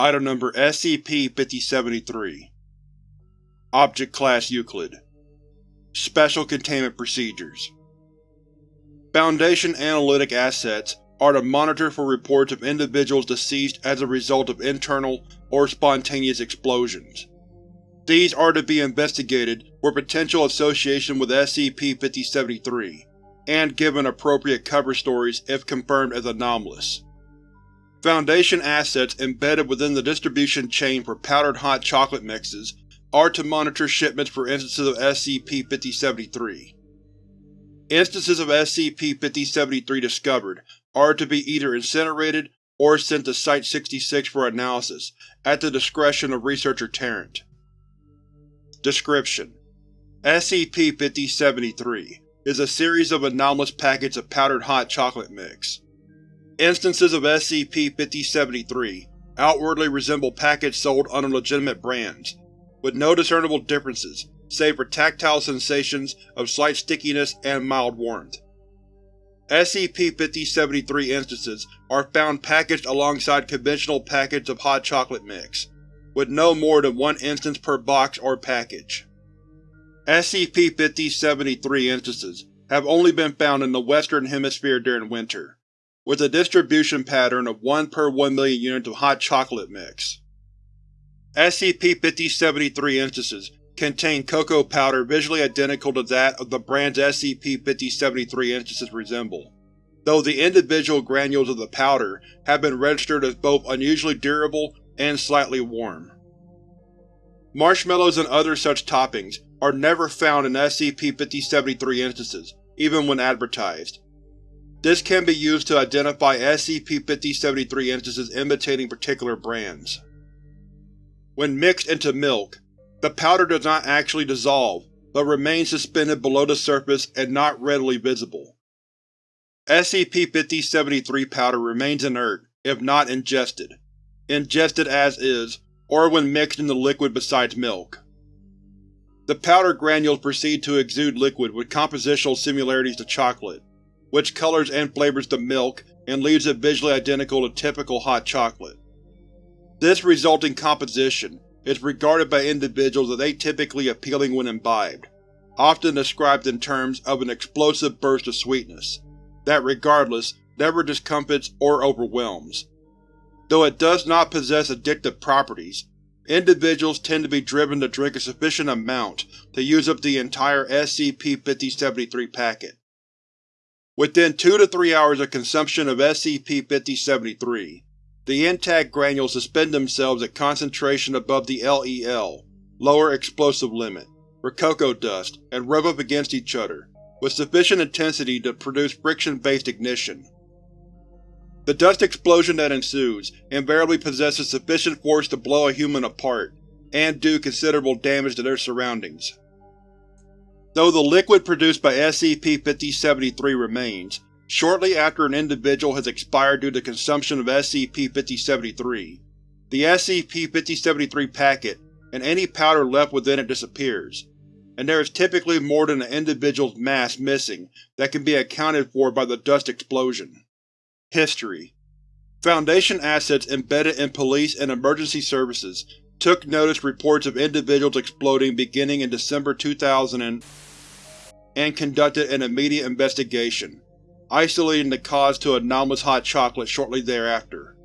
Item Number SCP-5073 Object Class Euclid Special Containment Procedures Foundation Analytic Assets are to monitor for reports of individuals deceased as a result of internal or spontaneous explosions. These are to be investigated for potential association with SCP-5073, and given appropriate cover stories if confirmed as anomalous. Foundation assets embedded within the distribution chain for powdered hot chocolate mixes are to monitor shipments for instances of SCP-5073. Instances of SCP-5073 discovered are to be either incinerated or sent to Site-66 for analysis, at the discretion of Researcher Tarrant. Description: SCP-5073 is a series of anomalous packets of powdered hot chocolate mix. Instances of SCP-5073 outwardly resemble packets sold under legitimate brands, with no discernible differences save for tactile sensations of slight stickiness and mild warmth. SCP-5073 instances are found packaged alongside conventional packets of hot chocolate mix, with no more than one instance per box or package. SCP-5073 instances have only been found in the Western Hemisphere during winter, with a distribution pattern of 1 per 1 million units of hot chocolate mix. SCP-5073 instances contain cocoa powder visually identical to that of the brands SCP-5073 instances resemble, though the individual granules of the powder have been registered as both unusually durable and slightly warm. Marshmallows and other such toppings are never found in SCP-5073 instances, even when advertised. This can be used to identify SCP-5073 instances imitating particular brands. When mixed into milk, the powder does not actually dissolve, but remains suspended below the surface and not readily visible. SCP-5073 powder remains inert, if not ingested. Ingested as is, or when mixed in the liquid besides milk. The powder granules proceed to exude liquid with compositional similarities to chocolate, which colors and flavors the milk and leaves it visually identical to typical hot chocolate. This resulting composition is regarded by individuals as atypically appealing when imbibed, often described in terms of an explosive burst of sweetness, that regardless, never discomfits or overwhelms. Though it does not possess addictive properties, individuals tend to be driven to drink a sufficient amount to use up the entire SCP-5073 packet. Within 2 to 3 hours of consumption of SCP-5073, the intact granules suspend themselves at concentration above the LEL lower explosive limit for cocoa dust and rub up against each other, with sufficient intensity to produce friction-based ignition. The dust explosion that ensues invariably possesses sufficient force to blow a human apart, and do considerable damage to their surroundings. Though the liquid produced by SCP-5073 remains, shortly after an individual has expired due to consumption of SCP-5073, the SCP-5073 packet and any powder left within it disappears, and there is typically more than an individual's mass missing that can be accounted for by the dust explosion. History Foundation assets embedded in police and emergency services took notice reports of individuals exploding beginning in December 2000 and, conducted an immediate investigation, isolating the cause to anomalous hot chocolate shortly thereafter.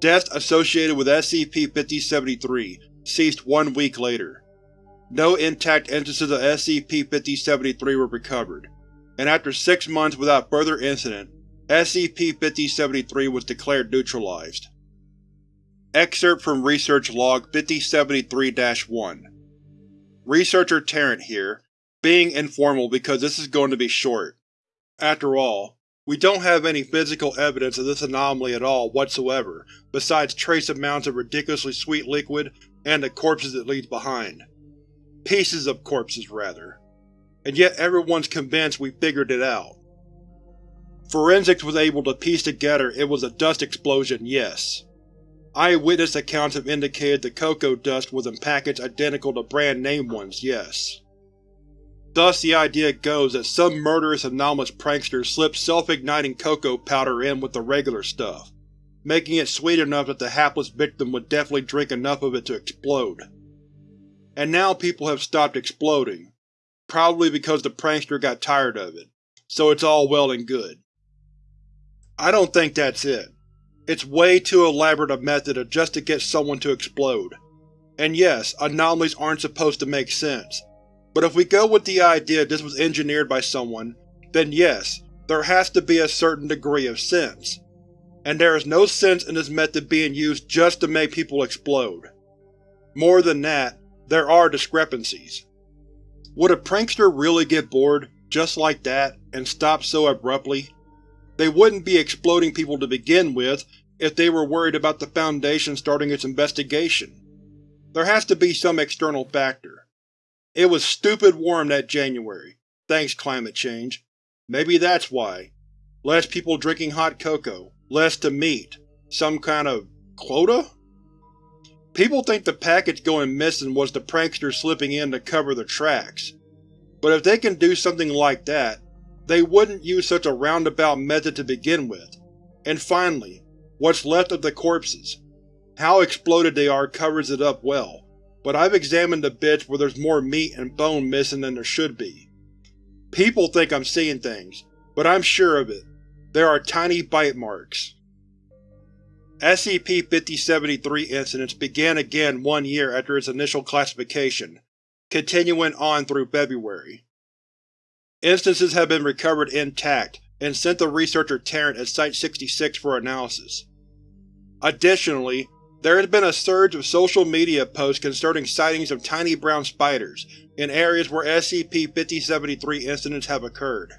Deaths associated with SCP-5073 ceased one week later. No intact instances of SCP-5073 were recovered, and after six months without further incident, SCP-5073 was declared neutralized. Excerpt from Research Log 5073-1 Researcher Tarrant here, being informal because this is going to be short. After all, we don't have any physical evidence of this anomaly at all whatsoever besides trace amounts of ridiculously sweet liquid and the corpses it leaves behind. Pieces of corpses, rather. And yet everyone's convinced we figured it out. Forensics was able to piece together it was a dust explosion, yes. Eyewitness accounts have indicated the cocoa dust was in packets identical to brand-name ones, yes. Thus the idea goes that some murderous anomalous prankster slipped self-igniting cocoa powder in with the regular stuff, making it sweet enough that the hapless victim would definitely drink enough of it to explode. And now people have stopped exploding, probably because the prankster got tired of it, so it's all well and good. I don't think that's it. It's way too elaborate a method just to get someone to explode. And yes, anomalies aren't supposed to make sense, but if we go with the idea this was engineered by someone, then yes, there has to be a certain degree of sense. And there is no sense in this method being used just to make people explode. More than that, there are discrepancies. Would a prankster really get bored, just like that, and stop so abruptly? They wouldn't be exploding people to begin with if they were worried about the Foundation starting its investigation. There has to be some external factor. It was stupid warm that January, thanks climate change. Maybe that's why. Less people drinking hot cocoa, less to meet. Some kind of… quota? People think the package going missing was the prankster slipping in to cover the tracks. But if they can do something like that, they wouldn't use such a roundabout method to begin with. And finally, what's left of the corpses. How exploded they are covers it up well, but I've examined the bits where there's more meat and bone missing than there should be. People think I'm seeing things, but I'm sure of it. There are tiny bite marks. SCP-5073 incidents began again one year after its initial classification, continuing on through February. Instances have been recovered intact and sent to researcher Tarrant at Site-66 for analysis. Additionally, there has been a surge of social media posts concerning sightings of tiny brown spiders in areas where SCP-5073 incidents have occurred.